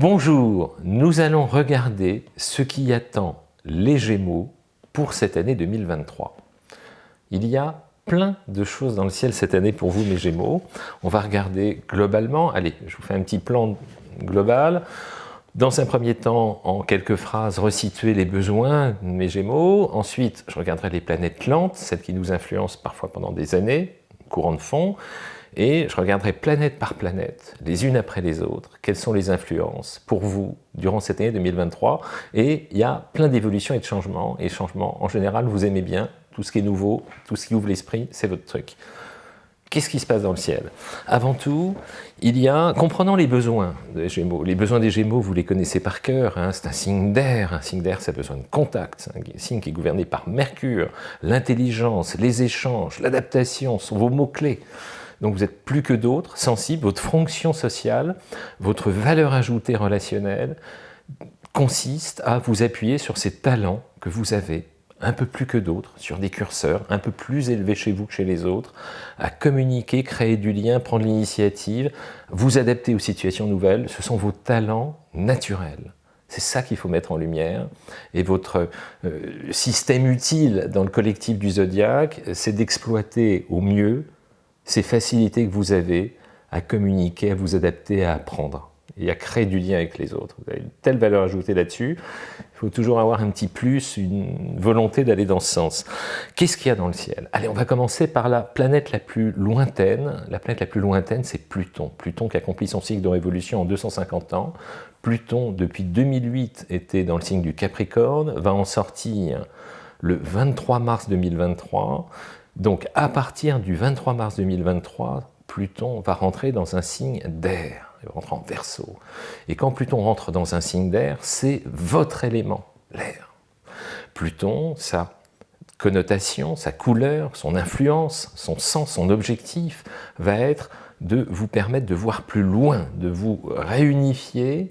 Bonjour, nous allons regarder ce qui attend les Gémeaux pour cette année 2023. Il y a plein de choses dans le ciel cette année pour vous, mes Gémeaux. On va regarder globalement, allez, je vous fais un petit plan global. Dans un premier temps, en quelques phrases, resituer les besoins de mes Gémeaux. Ensuite, je regarderai les planètes lentes, celles qui nous influencent parfois pendant des années, courant de fond. Et je regarderai planète par planète, les unes après les autres, quelles sont les influences pour vous durant cette année 2023. Et il y a plein d'évolutions et de changements. Et changements, en général, vous aimez bien. Tout ce qui est nouveau, tout ce qui ouvre l'esprit, c'est votre truc. Qu'est-ce qui se passe dans le ciel? Avant tout, il y a, comprenant les besoins des Gémeaux, les besoins des Gémeaux, vous les connaissez par cœur, hein, c'est un signe d'air, un signe d'air, ça a besoin de contact, un signe qui est gouverné par Mercure, l'intelligence, les échanges, l'adaptation sont vos mots-clés. Donc vous êtes plus que d'autres, sensibles, votre fonction sociale, votre valeur ajoutée relationnelle consiste à vous appuyer sur ces talents que vous avez un peu plus que d'autres, sur des curseurs un peu plus élevés chez vous que chez les autres, à communiquer, créer du lien, prendre l'initiative, vous adapter aux situations nouvelles, ce sont vos talents naturels. C'est ça qu'il faut mettre en lumière. Et votre euh, système utile dans le collectif du zodiaque, c'est d'exploiter au mieux ces facilités que vous avez à communiquer, à vous adapter, à apprendre et à créer du lien avec les autres. Vous avez une telle valeur ajoutée là-dessus, il faut toujours avoir un petit plus, une volonté d'aller dans ce sens. Qu'est-ce qu'il y a dans le ciel? Allez, on va commencer par la planète la plus lointaine. La planète la plus lointaine, c'est Pluton. Pluton qui accomplit son cycle de révolution en 250 ans. Pluton, depuis 2008, était dans le signe du Capricorne, va en sortir le 23 mars 2023. Donc, à partir du 23 mars 2023, Pluton va rentrer dans un signe d'air il rentre en verso. Et quand Pluton rentre dans un signe d'air, c'est votre élément, l'air. Pluton, sa connotation, sa couleur, son influence, son sens, son objectif va être de vous permettre de voir plus loin, de vous réunifier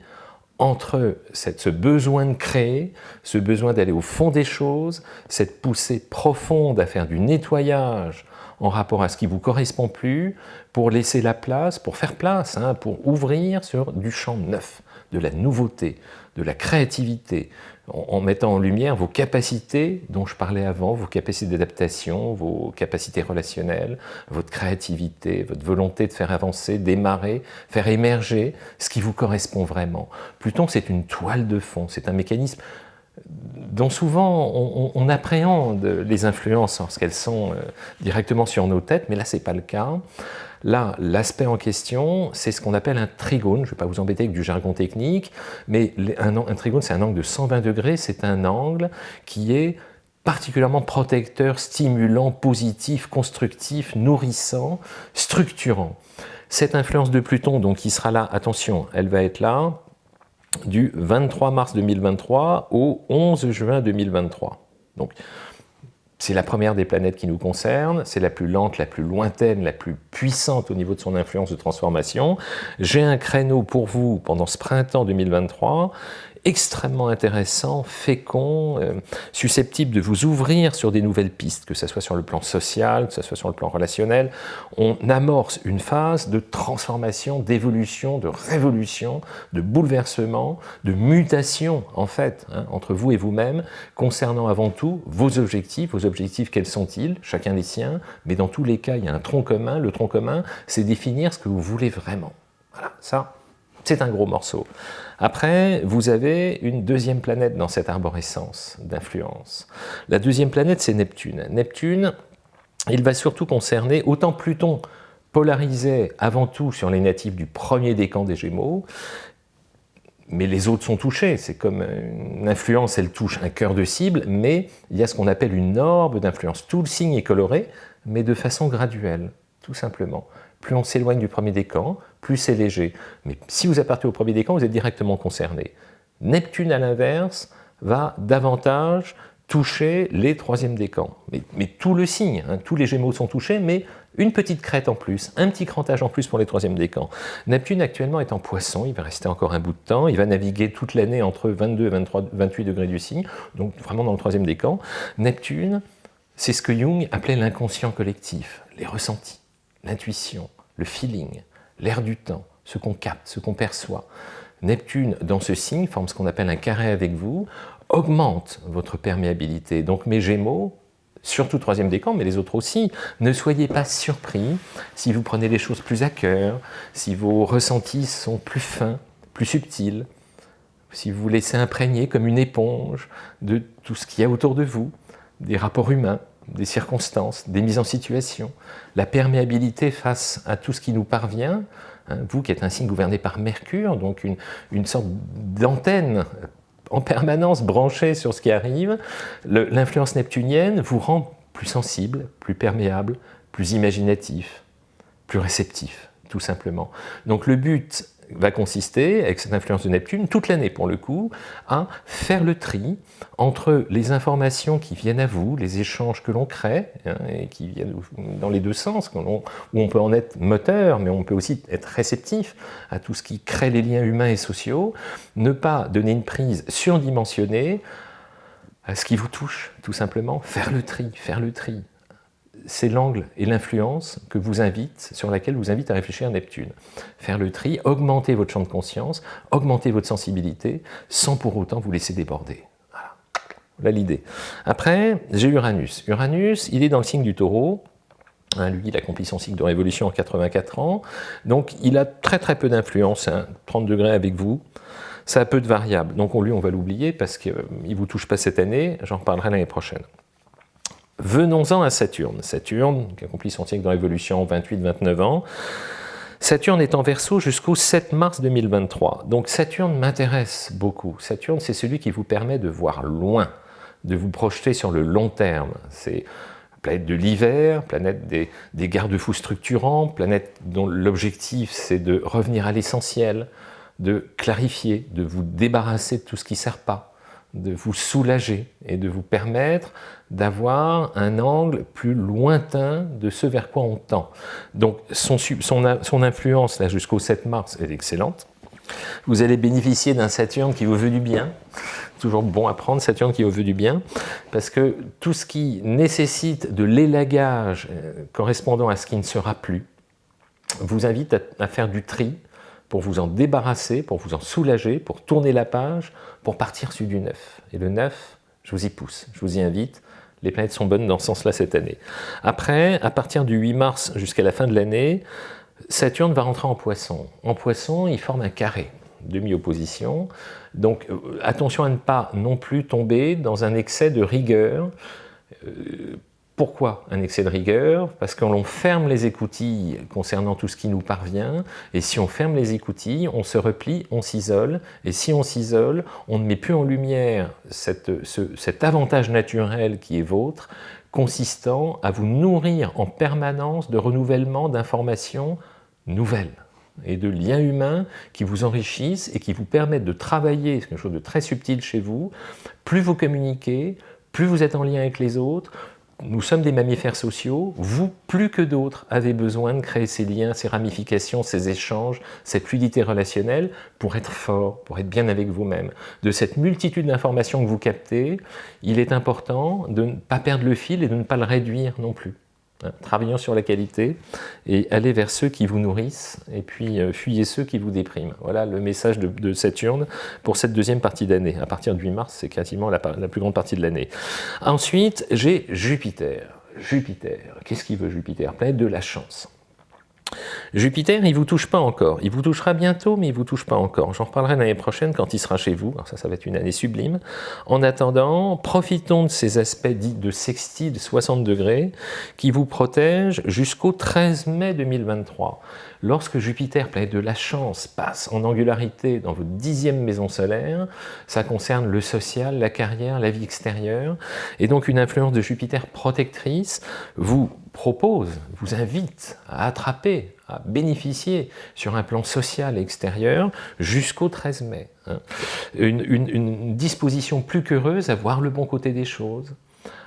entre ce besoin de créer, ce besoin d'aller au fond des choses, cette poussée profonde à faire du nettoyage en rapport à ce qui vous correspond plus, pour laisser la place, pour faire place, hein, pour ouvrir sur du champ neuf, de la nouveauté, de la créativité, en, mettant en lumière vos capacités dont je parlais avant, vos capacités d'adaptation, vos capacités relationnelles, votre créativité, votre volonté de faire avancer, démarrer, faire émerger ce qui vous correspond vraiment. Pluton, c'est une toile de fond, c'est un mécanisme dont souvent on, appréhende les influences lorsqu'elles sont euh, directement sur nos têtes, mais là ce n'est pas le cas. Là, l'aspect en question, c'est ce qu'on appelle un trigone. Je ne vais pas vous embêter avec du jargon technique, mais un, un trigone, c'est un angle de 120 degrés. C'est un angle qui est particulièrement protecteur, stimulant, positif, constructif, nourrissant, structurant. Cette influence de Pluton, donc, qui sera là, attention, elle va être là, du 23 mars 2023 au 11 juin 2023. Donc, c'est la première des planètes qui nous concerne, c'est la plus lente, la plus lointaine, la plus puissante au niveau de son influence de transformation. J'ai un créneau pour vous pendant ce printemps 2023 extrêmement intéressant, fécond, euh, susceptible de vous ouvrir sur des nouvelles pistes, que ce soit sur le plan social, que ce soit sur le plan relationnel. On amorce une phase de transformation, d'évolution, de révolution, de bouleversement, de mutation, en fait, hein, entre vous et vous-même, concernant avant tout vos objectifs. Vos objectifs, quels sont-ils? Chacun les siens, mais dans tous les cas, il y a un tronc commun. Le tronc commun, c'est définir ce que vous voulez vraiment. Voilà, ça, c'est un gros morceau. Après, vous avez une deuxième planète dans cette arborescence d'influence. La deuxième planète, c'est Neptune. Neptune, il va surtout concerner, autant Pluton polarisé avant tout sur les natifs du premier décan des Gémeaux, mais les autres sont touchés, c'est comme une influence, elle touche un cœur de cible, mais il y a ce qu'on appelle une orbe d'influence. Tout le signe est coloré, mais de façon graduelle, tout simplement plus on s'éloigne du premier décan, plus c'est léger. Mais si vous appartenez au premier décan, vous êtes directement concerné. Neptune, à l'inverse, va davantage toucher les troisièmes décans. Mais, mais tout le signe, hein, tous les gémeaux sont touchés, mais une petite crête en plus, un petit crantage en plus pour les troisièmes décans. Neptune actuellement est en poisson, il va rester encore un bout de temps, il va naviguer toute l'année entre 22 et 23, 28 degrés du signe, donc vraiment dans le troisième décan. Neptune, c'est ce que Jung appelait l'inconscient collectif, les ressentis l'intuition, le feeling, l'air du temps, ce qu'on capte, ce qu'on perçoit. Neptune, dans ce signe, forme ce qu'on appelle un carré avec vous, augmente votre perméabilité. Donc mes Gémeaux, surtout troisième décan, mais les autres aussi, ne soyez pas surpris si vous prenez les choses plus à cœur, si vos ressentis sont plus fins, plus subtils, si vous vous laissez imprégner comme une éponge de tout ce qu'il y a autour de vous, des rapports humains, des circonstances, des mises en situation, la perméabilité face à tout ce qui nous parvient, hein, vous qui êtes un signe gouverné par Mercure, donc une, une sorte d'antenne en permanence branchée sur ce qui arrive, l'influence neptunienne vous rend plus sensible, plus perméable, plus imaginatif, plus réceptif, tout simplement. Donc le but va consister, avec cette influence de Neptune, toute l'année pour le coup, à faire le tri entre les informations qui viennent à vous, les échanges que l'on crée, hein, et qui viennent dans les deux sens, où on peut en être moteur, mais on peut aussi être réceptif à tout ce qui crée les liens humains et sociaux, ne pas donner une prise surdimensionnée à ce qui vous touche, tout simplement, faire le tri, faire le tri c'est l'angle et l'influence que vous invite, sur laquelle vous invite à réfléchir Neptune. Faire le tri, augmenter votre champ de conscience, augmenter votre sensibilité, sans pour autant vous laisser déborder. Voilà, l'idée. Après, j'ai Uranus. Uranus, il est dans le signe du taureau, hein, lui, il accomplit son cycle de révolution en 84 ans, donc il a très très peu d'influence, 30 hein, degrés avec vous, ça a peu de variables, donc lui on va l'oublier parce qu'il ne vous touche pas cette année, j'en reparlerai l'année prochaine. Venons-en à Saturne. Saturne, qui accomplit son cycle de révolution 28-29 ans. Saturne est en verso jusqu'au 7 mars 2023. Donc Saturne m'intéresse beaucoup. Saturne, c'est celui qui vous permet de voir loin, de vous projeter sur le long terme. C'est planète de l'hiver, planète des, des garde-fous structurants, planète dont l'objectif c'est de revenir à l'essentiel, de clarifier, de vous débarrasser de tout ce qui ne sert pas de vous soulager et de vous permettre d'avoir un angle plus lointain de ce vers quoi on tend. Donc son, son, influence jusqu'au 7 mars est excellente. Vous allez bénéficier d'un Saturne qui vous veut du bien, toujours bon à prendre, Saturne qui vous veut du bien, parce que tout ce qui nécessite de l'élagage euh, correspondant à ce qui ne sera plus, vous invite à faire du tri, pour vous en débarrasser, pour vous en soulager, pour tourner la page, pour partir sur du neuf. Et le neuf, je vous y pousse, je vous y invite. Les planètes sont bonnes dans ce sens-là cette année. Après, à partir du 8 mars jusqu'à la fin de l'année, Saturne va rentrer en poisson. En poisson, il forme un carré, demi-opposition. Donc euh, attention à ne pas non plus tomber dans un excès de rigueur euh, pourquoi un excès de rigueur? Parce qu'on ferme les écoutilles concernant tout ce qui nous parvient, et si on ferme les écoutilles, on se replie, on s'isole, et si on s'isole, on ne met plus en lumière cet avantage naturel qui est vôtre, consistant à vous nourrir en permanence de renouvellement d'informations nouvelles et de liens humains qui vous enrichissent et qui vous permettent de travailler, c'est quelque chose de très subtil chez vous, plus vous communiquez, plus vous êtes en lien avec les autres, nous sommes des mammifères sociaux, vous, plus que d'autres, avez besoin de créer ces liens, ces ramifications, ces échanges, cette fluidité relationnelle pour être fort, pour être bien avec vous-même. De cette multitude d'informations que vous captez, il est important de ne pas perdre le fil et de ne pas le réduire non plus. Hein, travaillons sur la qualité et allez vers ceux qui vous nourrissent et puis euh, fuyez ceux qui vous dépriment. Voilà le message de, Saturne pour cette deuxième partie d'année. À partir du 8 mars, c'est quasiment la, la plus grande partie de l'année. Ensuite, j'ai Jupiter. Jupiter, qu'est-ce qu'il veut Jupiter? Planète de la chance. Jupiter, il ne vous touche pas encore. Il vous touchera bientôt, mais il ne vous touche pas encore. J'en reparlerai l'année prochaine quand il sera chez vous. Ça, ça va être une année sublime. En attendant, profitons de ces aspects dits de sextile de 60 degrés qui vous protègent jusqu'au 13 mai 2023. Lorsque Jupiter, planète de la chance, passe en angularité dans votre dixième maison solaire, ça concerne le social, la carrière, la vie extérieure, et donc une influence de Jupiter protectrice vous propose, vous invite à attraper, à bénéficier sur un plan social et extérieur jusqu'au 13 mai. Hein. Une, une disposition plus qu'heureuse à voir le bon côté des choses,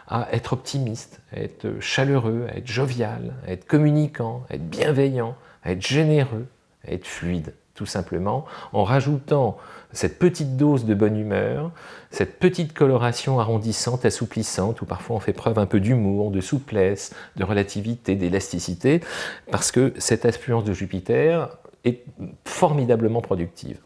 à être optimiste, à être chaleureux, à être jovial, à être communicant, à être bienveillant, à être généreux, à être fluide, tout simplement, en rajoutant cette petite dose de bonne humeur, cette petite coloration arrondissante, assouplissante, où parfois on fait preuve un peu d'humour, de souplesse, de relativité, d'élasticité, parce que cette influence de Jupiter est formidablement productive.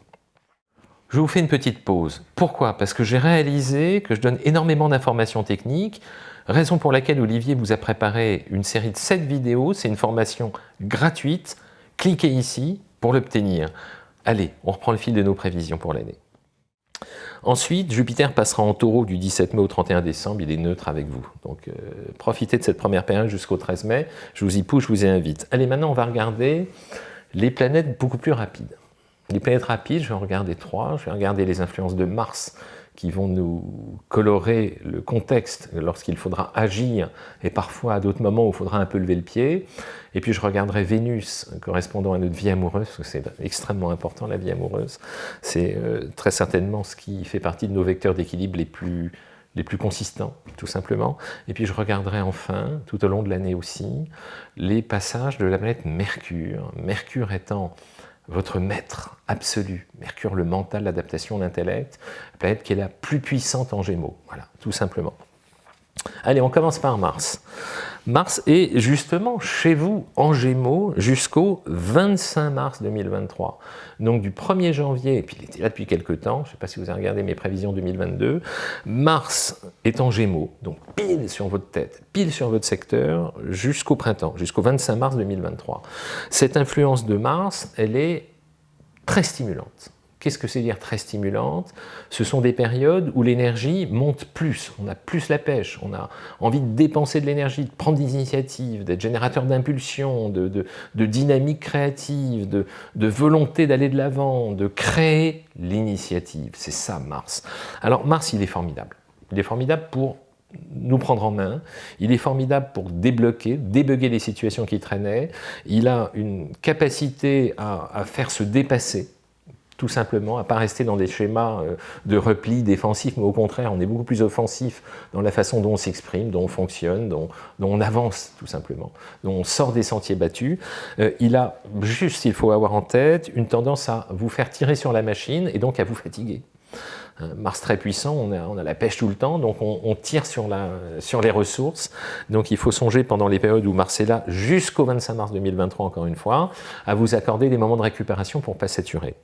je vous fais une petite pause. Pourquoi? Parce que j'ai réalisé que je donne énormément d'informations techniques, raison pour laquelle Olivier vous a préparé une série de 7 vidéos, c'est une formation gratuite, cliquez ici pour l'obtenir. Allez, on reprend le fil de nos prévisions pour l'année. Ensuite, Jupiter passera en taureau du 17 mai au 31 décembre, il est neutre avec vous. Donc euh, profitez de cette première période jusqu'au 13 mai, je vous y pousse, je vous y invite. Allez, maintenant on va regarder les planètes beaucoup plus rapides. Les planètes rapides, je vais en regarder trois. Je vais regarder les influences de Mars qui vont nous colorer le contexte lorsqu'il faudra agir et parfois à d'autres moments où il faudra un peu lever le pied. Et puis je regarderai Vénus correspondant à notre vie amoureuse, parce que c'est extrêmement important la vie amoureuse. C'est euh, très certainement ce qui fait partie de nos vecteurs d'équilibre les plus, les plus consistants, tout simplement. Et puis je regarderai enfin, tout au long de l'année aussi, les passages de la planète Mercure. Mercure étant votre maître absolu, Mercure, le mental, l'adaptation, l'intellect, la planète qui est la plus puissante en Gémeaux, voilà, tout simplement. Allez, on commence par Mars. Mars est justement chez vous en Gémeaux jusqu'au 25 mars 2023. Donc du 1er janvier, et puis il était là depuis quelques temps, je ne sais pas si vous avez regardé mes prévisions 2022, Mars est en Gémeaux, donc pile sur votre tête, pile sur votre secteur, jusqu'au printemps, jusqu'au 25 mars 2023. Cette influence de Mars, elle est très stimulante. Qu'est-ce que c'est dire très stimulante? Ce sont des périodes où l'énergie monte plus, on a plus la pêche, on a envie de dépenser de l'énergie, de prendre des initiatives, d'être générateur d'impulsion, de, dynamique créative, de, volonté d'aller de l'avant, de créer l'initiative. C'est ça Mars. Alors Mars, il est formidable. Il est formidable pour nous prendre en main, il est formidable pour débloquer, débugger les situations qui traînaient, il a une capacité à faire se dépasser tout simplement, à pas rester dans des schémas euh, de repli défensif, mais au contraire, on est beaucoup plus offensif dans la façon dont on s'exprime, dont on fonctionne, dont, on avance tout simplement, dont on sort des sentiers battus. Euh, il a juste, il faut avoir en tête, une tendance à vous faire tirer sur la machine et donc à vous fatiguer. Mars très puissant, on a, la pêche tout le temps, donc on, tire sur, sur, les ressources. Donc il faut songer pendant les périodes où Mars est là, jusqu'au 25 mars 2023 encore une fois, à vous accorder des moments de récupération pour ne pas saturer.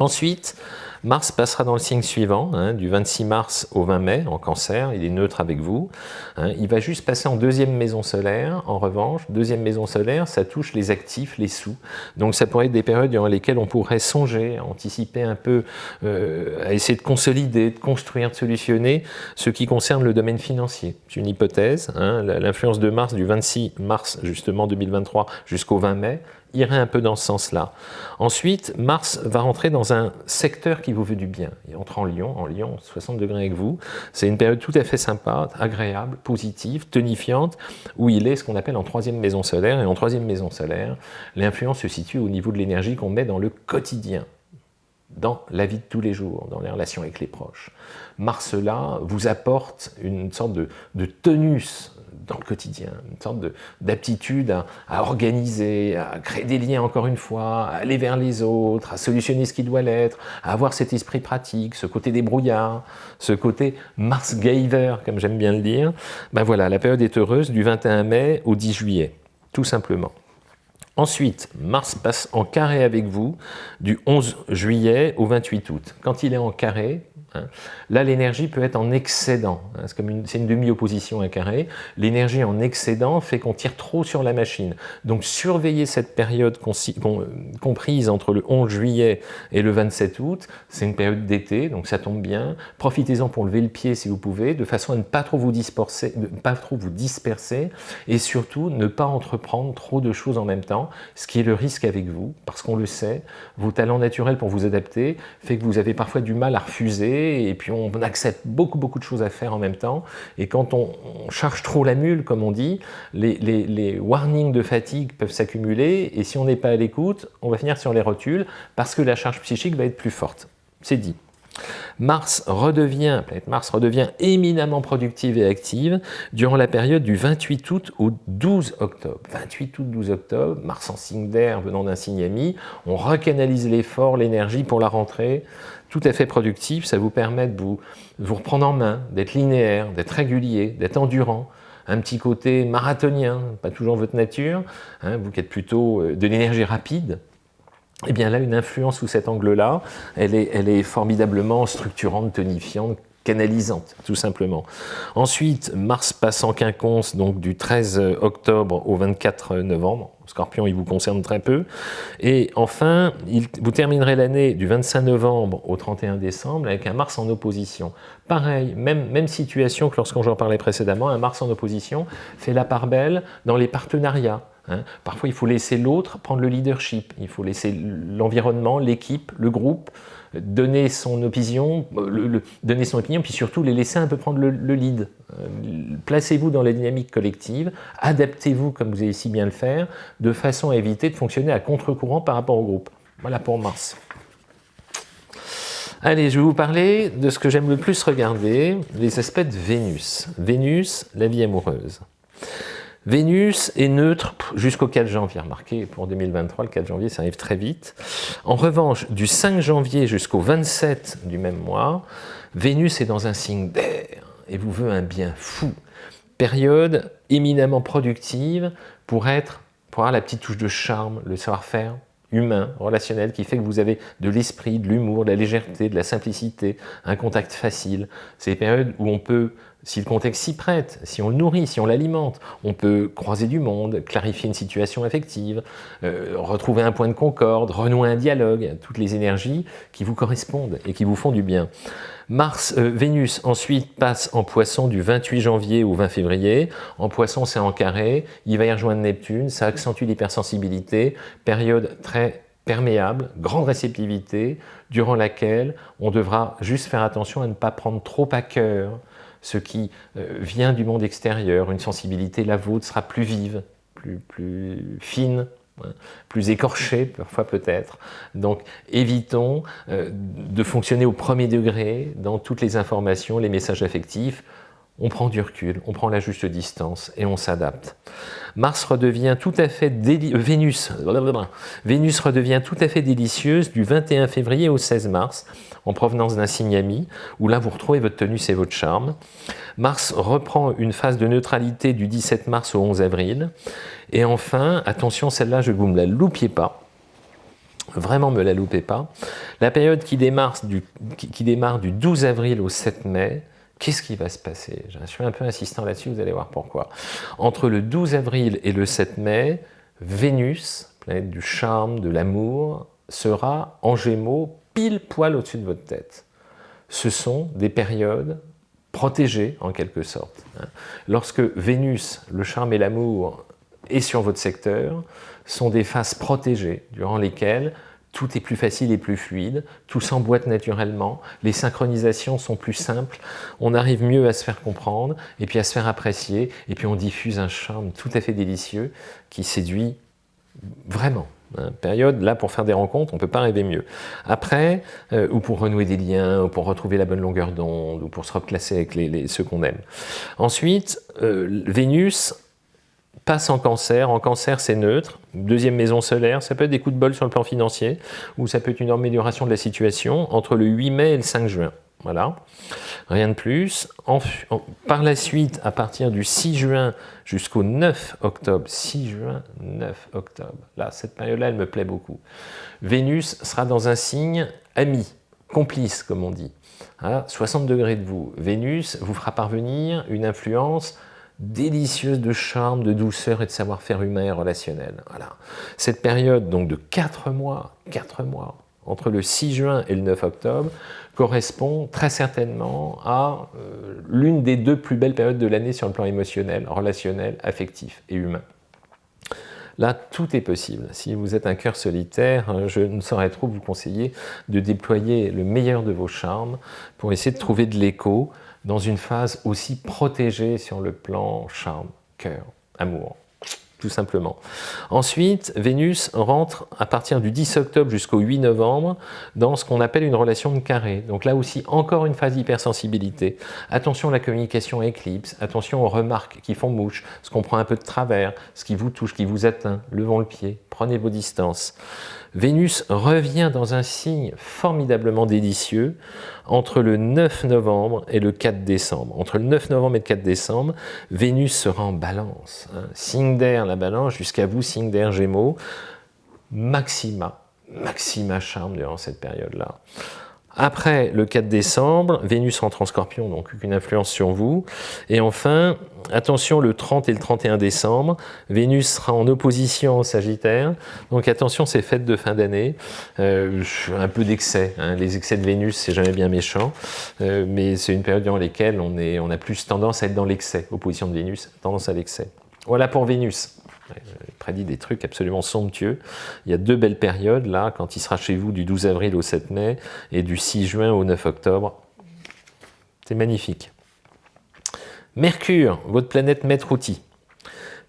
Ensuite, Mars passera dans le signe suivant, hein, du 26 mars au 20 mai, en cancer, il est neutre avec vous. Hein. il va juste passer en deuxième maison solaire, en revanche, deuxième maison solaire, ça touche les actifs, les sous. Donc ça pourrait être des périodes durant lesquelles on pourrait songer, anticiper un peu, euh, à essayer de consolider, de construire, de solutionner ce qui concerne le domaine financier. C'est une hypothèse, hein. l'influence de Mars du 26 mars justement 2023 jusqu'au 20 mai, irait un peu dans ce sens-là. Ensuite, Mars va rentrer dans un secteur qui vous veut du bien. Il entre en Lion, en Lion, 60 degrés avec vous. C'est une période tout à fait sympa, agréable, positive, tonifiante, où il est ce qu'on appelle en troisième maison solaire. Et en troisième maison solaire, l'influence se situe au niveau de l'énergie qu'on met dans le quotidien dans la vie de tous les jours, dans les relations avec les proches. Mars là vous apporte une sorte de, de dans le quotidien, une sorte d'aptitude à, organiser, à créer des liens encore une fois, à aller vers les autres, à solutionner ce qui doit l'être, à avoir cet esprit pratique, ce côté débrouillard, ce côté Mars Giver, comme j'aime bien le dire. Ben voilà, la période est heureuse du 21 mai au 10 juillet, tout simplement. Ensuite, Mars passe en carré avec vous du 11 juillet au 28 août. Quand il est en carré. Là, l'énergie peut être en excédent. Hein. C'est comme une, demi-opposition à carré. L'énergie en excédent fait qu'on tire trop sur la machine. Donc, surveiller cette période comprise entre le 11 juillet et le 27 août, c'est une période d'été, donc ça tombe bien. Profitez-en pour lever le pied si vous pouvez, de façon à ne pas trop vous disperser, pas trop vous disperser et surtout ne pas entreprendre trop de choses en même temps, ce qui est le risque avec vous, parce qu'on le sait, vos talents naturels pour vous adapter fait que vous avez parfois du mal à refuser et puis on accepte beaucoup beaucoup de choses à faire en même temps et quand on, charge trop la mule comme on dit, les, warnings de fatigue peuvent s'accumuler et si on n'est pas à l'écoute, on va finir sur les rotules parce que la charge psychique va être plus forte. C'est dit. Mars redevient, planète Mars redevient éminemment productive et active durant la période du 28 août au 12 octobre. 28 août, 12 octobre, Mars en signe d'air venant d'un signe ami, on recanalise l'effort, l'énergie pour la rentrée, tout à fait productif, ça vous permet de vous, reprendre en main, d'être linéaire, d'être régulier, d'être endurant, un petit côté marathonien, pas toujours votre nature, hein, vous qui êtes plutôt euh, de l'énergie rapide, eh bien là, une influence sous cet angle-là, elle est formidablement structurante, tonifiante, canalisante, tout simplement. Ensuite, Mars passe en quinconce, donc du 13 octobre au 24 novembre. Scorpion, il vous concerne très peu. Et enfin, vous terminerez l'année du 25 novembre au 31 décembre avec un Mars en opposition. Pareil, même, même situation que lorsqu'on j'en parlais précédemment, un Mars en opposition fait la part belle dans les partenariats. Hein. Parfois, il faut laisser l'autre prendre le leadership. Il faut laisser l'environnement, l'équipe, le groupe donner son opinion, le, donner son opinion, puis surtout les laisser un peu prendre le, lead. Euh, placez-vous dans la dynamique collective, adaptez-vous comme vous avez si bien le faire, de façon à éviter de fonctionner à contre-courant par rapport au groupe. Voilà pour Mars. Allez, je vais vous parler de ce que j'aime le plus regarder, les aspects de Vénus. Vénus, la vie amoureuse. Vénus est neutre jusqu'au 4 janvier. Remarquez, pour 2023, le 4 janvier, ça arrive très vite. En revanche, du 5 janvier jusqu'au 27 du même mois, Vénus est dans un signe d'air et vous veut un bien fou. Période éminemment productive pour être, pour avoir la petite touche de charme, le savoir-faire humain, relationnel, qui fait que vous avez de l'esprit, de l'humour, de la légèreté, de la simplicité, un contact facile. C'est des périodes où on peut si le contexte s'y prête, si on le nourrit, si on l'alimente, on peut croiser du monde, clarifier une situation affective, euh, retrouver un point de concorde, renouer un dialogue, toutes les énergies qui vous correspondent et qui vous font du bien. Mars, euh, Vénus ensuite passe en poisson du 28 janvier au 20 février. En poisson, c'est en carré. Il va y rejoindre Neptune. Ça accentue l'hypersensibilité. Période très perméable, grande réceptivité, durant laquelle on devra juste faire attention à ne pas prendre trop à cœur ce qui euh, vient du monde extérieur, une sensibilité, la vôtre, sera plus vive, plus, plus fine, hein, plus écorchée parfois peut-être. Donc évitons euh, de fonctionner au premier degré dans toutes les informations, les messages affectifs, on prend du recul, on prend la juste distance et on s'adapte. Mars redevient tout à fait euh, Vénus, Vénus redevient tout à fait délicieuse du 21 février au 16 mars, en provenance d'un signe ami, où là vous retrouvez votre tenue et votre charme. Mars reprend une phase de neutralité du 17 mars au 11 avril. Et enfin, attention, celle-là, je ne vous me la loupiez pas, vraiment me la loupez pas, la période qui démarre du, qui démarre du 12 avril au 7 mai, Qu'est-ce qui va se passer? Je suis un peu insistant là-dessus, vous allez voir pourquoi. Entre le 12 avril et le 7 mai, Vénus, planète du charme, de l'amour, sera en gémeaux pile poil au-dessus de votre tête. Ce sont des périodes protégées en quelque sorte. Hein. Lorsque Vénus, le charme et l'amour, est sur votre secteur, sont des phases protégées durant lesquelles tout est plus facile et plus fluide, tout s'emboîte naturellement, les synchronisations sont plus simples, on arrive mieux à se faire comprendre et puis à se faire apprécier et puis on diffuse un charme tout à fait délicieux qui séduit vraiment. Hein. période, là, pour faire des rencontres, on ne peut pas rêver mieux. Après, euh, ou pour renouer des liens, ou pour retrouver la bonne longueur d'onde, ou pour se reclasser avec les, ceux qu'on aime. Ensuite, euh, Vénus passe en cancer. En cancer, c'est neutre. Deuxième maison solaire, ça peut être des coups de bol sur le plan financier, ou ça peut être une amélioration de la situation entre le 8 mai et le 5 juin. Voilà, rien de plus. par la suite, à partir du 6 juin jusqu'au 9 octobre, 6 juin, 9 octobre, là, cette période-là, elle me plaît beaucoup. Vénus sera dans un signe ami, complice, comme on dit. 60 degrés de vous. Vénus vous fera parvenir une influence délicieuse de charme, de douceur et de savoir-faire humain et relationnel. Voilà. Cette période donc de 4 mois, 4 mois, entre le 6 juin et le 9 octobre, correspond très certainement à euh, l'une des deux plus belles périodes de l'année sur le plan émotionnel, relationnel, affectif et humain. Là, tout est possible. Si vous êtes un cœur solitaire, euh, je ne saurais trop vous conseiller de déployer le meilleur de vos charmes pour essayer de trouver de l'écho dans une phase aussi protégée sur le plan charme, cœur, amour, tout simplement. Ensuite, Vénus rentre à partir du 10 octobre jusqu'au 8 novembre dans ce qu'on appelle une relation de carré. Donc là aussi, encore une phase d'hypersensibilité. Attention à la communication éclipse, attention aux remarques qui font mouche, ce qu'on prend un peu de travers, ce qui vous touche, qui vous atteint, levons le pied, prenez vos distances. Vénus revient dans un signe formidablement délicieux entre le 9 novembre et le 4 décembre. Entre le 9 novembre et le 4 décembre, Vénus sera en balance. Hein. Signe d'air, la balance, jusqu'à vous, signe d'air, gémeaux. Maxima maxima charme durant cette période-là. Après le 4 décembre, Vénus rentre en scorpion, donc une influence sur vous. Et enfin, attention le 30 et le 31 décembre, Vénus sera en opposition au Sagittaire. Donc attention ces fêtes de fin d'année, euh, un peu d'excès. Hein. Les excès de Vénus, c'est jamais bien méchant, euh, mais c'est une période dans laquelle on, on a plus tendance à être dans l'excès. Opposition de Vénus, tendance à l'excès. Voilà pour Vénus. Il prédit des trucs absolument somptueux. Il y a deux belles périodes, là, quand il sera chez vous du 12 avril au 7 mai et du 6 juin au 9 octobre. C'est magnifique. Mercure, votre planète maître outil.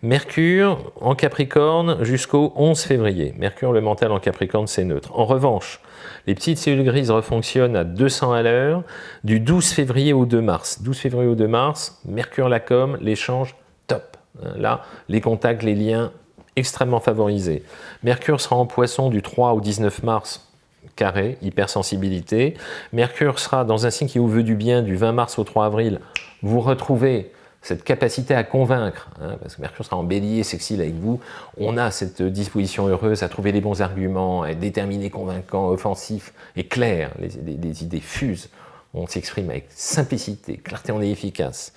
Mercure en Capricorne jusqu'au 11 février. Mercure, le mental en Capricorne, c'est neutre. En revanche, les petites cellules grises refonctionnent à 200 à l'heure du 12 février au 2 mars. 12 février au 2 mars, Mercure la com, l'échange Hein, là, les contacts, les liens, extrêmement favorisés. Mercure sera en poisson du 3 au 19 mars, carré, hypersensibilité. Mercure sera dans un signe qui vous veut du bien du 20 mars au 3 avril. Vous retrouvez cette capacité à convaincre, hein, parce que Mercure sera en bélier, sexy avec vous, on a cette disposition heureuse à trouver les bons arguments, à être déterminé, convaincant, offensif et clair, les idées fusent on s'exprime avec simplicité, clarté, on est efficace.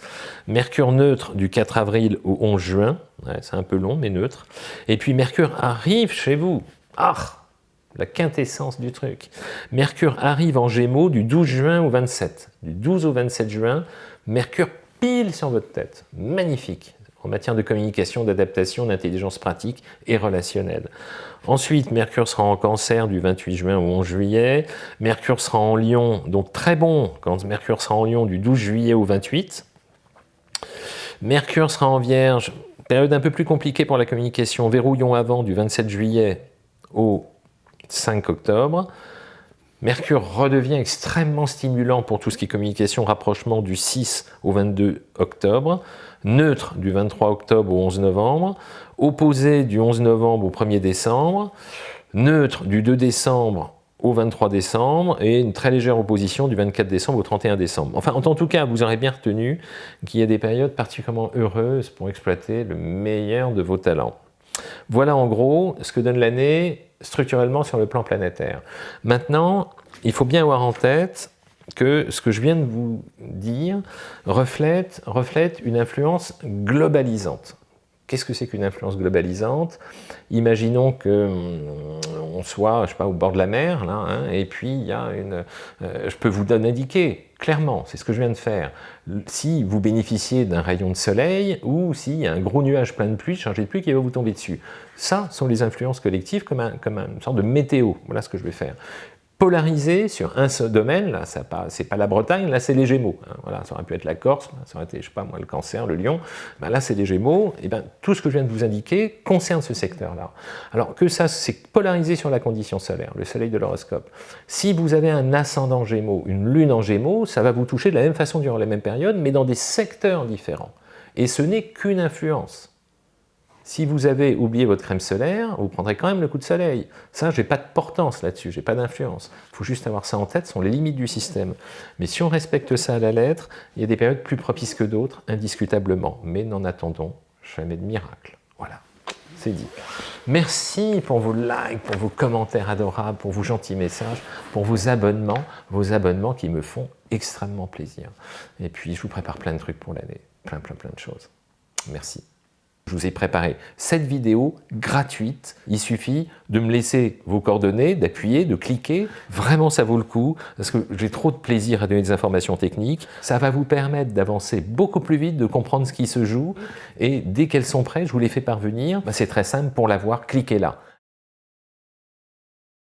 Mercure neutre du 4 avril au 11 juin, c'est un peu long mais neutre. Et puis Mercure arrive chez vous, ah, la quintessence du truc. Mercure arrive en Gémeaux du 12 juin au 27. Du 12 au 27 juin, Mercure pile sur votre tête, magnifique en matière de communication, d'adaptation, d'intelligence pratique et relationnelle. Ensuite, Mercure sera en cancer du 28 juin au 11 juillet. Mercure sera en lion, donc très bon quand Mercure sera en lion du 12 juillet au 28. Mercure sera en vierge, période un peu plus compliquée pour la communication, verrouillon avant du 27 juillet au 5 octobre. Mercure redevient extrêmement stimulant pour tout ce qui est communication, rapprochement du 6 au 22 octobre, neutre du 23 octobre au 11 novembre, opposé du 11 novembre au 1er décembre, neutre du 2 décembre au 23 décembre et une très légère opposition du 24 décembre au 31 décembre. Enfin, en tout cas, vous aurez bien retenu qu'il y a des périodes particulièrement heureuses pour exploiter le meilleur de vos talents. Voilà en gros ce que donne l'année structurellement sur le plan planétaire. Maintenant, il faut bien avoir en tête que ce que je viens de vous dire reflète, reflète une influence globalisante. Qu'est-ce que c'est qu'une influence globalisante? Imaginons qu'on hum, soit, je sais pas, au bord de la mer, là, hein, et puis il y a une... Euh, je peux vous indiquer clairement, c'est ce que je viens de faire, si vous bénéficiez d'un rayon de soleil ou s'il y a un gros nuage plein de pluie, chargé de pluie qui va vous tomber dessus. Ça sont les influences collectives comme, un, comme une sorte de météo. Voilà ce que je vais faire polarisé sur un seul domaine, là, c'est pas, la Bretagne, là c'est les Gémeaux. Hein. voilà, ça aurait pu être la Corse, ça aurait été, je sais pas moi, le Cancer, le Lion, ben là c'est les Gémeaux, et ben tout ce que je viens de vous indiquer concerne ce secteur-là. Alors que ça, c'est polarisé sur la condition solaire, le soleil de l'horoscope. Si vous avez un ascendant Gémeaux, une lune en Gémeaux, ça va vous toucher de la même façon durant la même période, mais dans des secteurs différents. Et ce n'est qu'une influence. Si vous avez oublié votre crème solaire, vous prendrez quand même le coup de soleil. Ça, je n'ai pas de portance là-dessus, je n'ai pas d'influence. Il faut juste avoir ça en tête, ce sont les limites du système. Mais si on respecte ça à la lettre, il y a des périodes plus propices que d'autres, indiscutablement. Mais n'en attendons jamais de miracle. Voilà, c'est dit. Merci pour vos likes, pour vos commentaires adorables, pour vos gentils messages, pour vos abonnements, vos abonnements qui me font extrêmement plaisir. Et puis, je vous prépare plein de trucs pour l'année, plein, plein, plein de choses. Merci. Je vous ai préparé cette vidéo gratuite. Il suffit de me laisser vos coordonnées, d'appuyer, de cliquer. Vraiment, ça vaut le coup parce que j'ai trop de plaisir à donner des informations techniques. Ça va vous permettre d'avancer beaucoup plus vite, de comprendre ce qui se joue. Et dès qu'elles sont prêtes, je vous les fais parvenir. Bah, c'est très simple. Pour l'avoir, cliquez là.